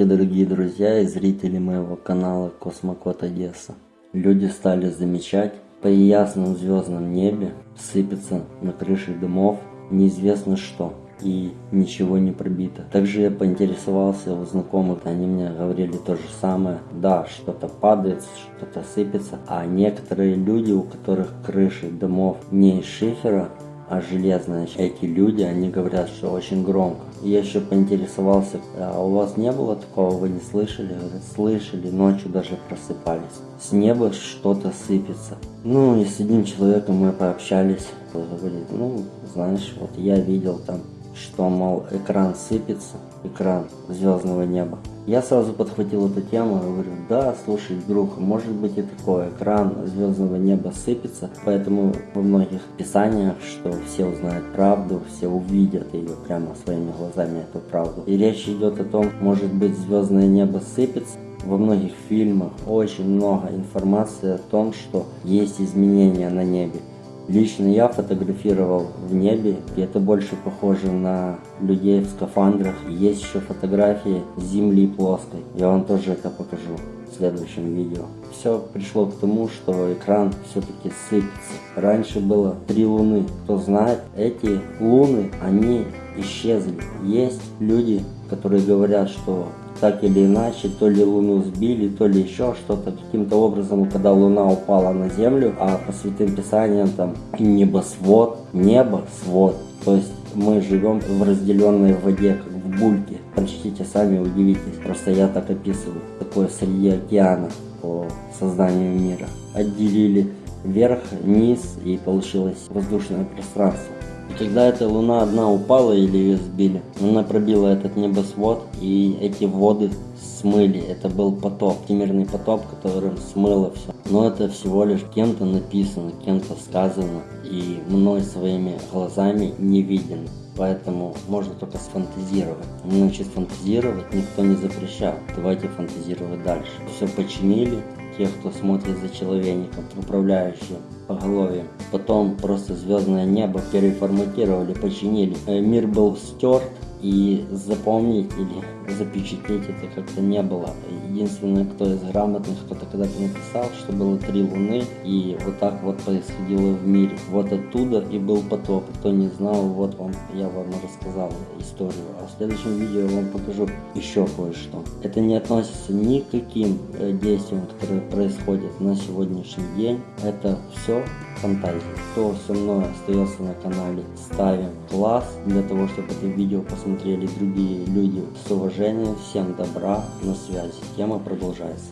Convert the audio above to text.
Дорогие друзья и зрители моего канала Космокод Одесса. Люди стали замечать, по ясном звездном небе сыпется на крыше домов неизвестно что и ничего не пробито. Также я поинтересовался у знакомых, они мне говорили то же самое. Да, что-то падает, что-то сыпется, а некоторые люди, у которых крыши домов не из шифера, а железная. Эти люди, они говорят, что очень громко. Я еще поинтересовался, а у вас не было такого, вы не слышали? Говорят, слышали, ночью даже просыпались. С неба что-то сыпется. Ну и с одним человеком мы пообщались. Говорит, ну, знаешь, вот я видел там, что, мол, экран сыпется, экран звездного неба. Я сразу подхватил эту тему и говорю, да, слушай, друг, может быть и такое, экран звездного неба сыпется, поэтому во многих писаниях, что все узнают правду, все увидят ее прямо своими глазами, эту правду. И речь идет о том, может быть звездное небо сыпется, во многих фильмах очень много информации о том, что есть изменения на небе. Лично я фотографировал в небе, и это больше похоже на людей в скафандрах. Есть еще фотографии Земли плоской. Я вам тоже это покажу в следующем видео. Все пришло к тому, что экран все-таки сыпется. Раньше было три луны. Кто знает, эти луны, они исчезли. Есть люди, которые говорят, что так или иначе, то ли Луну сбили, то ли еще что-то. Каким-то образом, когда Луна упала на Землю, а по святым писаниям там небосвод, небо, свод. То есть мы живем в разделенной воде, как в бульке. Прочтите сами, удивитесь. Просто я так описываю. Такое среди океана по созданию мира. Отделили вверх, низ и получилось воздушное пространство. Когда эта луна одна упала или ее сбили, она пробила этот небосвод и эти воды смыли. Это был потоп, всемирный потоп, которым смыло все. Но это всего лишь кем-то написано, кем-то сказано и мной своими глазами не виден. Поэтому можно только сфантазировать. Значит, фантазировать никто не запрещал. Давайте фантазировать дальше. Все починили, тех, кто смотрит за человеком, управляющим поголовьем. Потом просто звездное небо переформатировали, починили. Э, мир был стерт, и запомнить или запечатлеть это как-то не было. Единственное, кто из грамотных, кто-то когда-то написал, что было три луны, и вот так вот происходило в мире. Вот оттуда и был потоп. Кто не знал, вот вам, я вам рассказал историю. А в следующем видео я вам покажу еще кое-что. Это не относится ни к каким э, действиям, которые происходят на сегодняшний день. Это все фантазии. Кто со мной остается на канале, ставим класс для того, чтобы это видео посмотрели другие люди. С уважением, всем добра, на связи. Тема продолжается.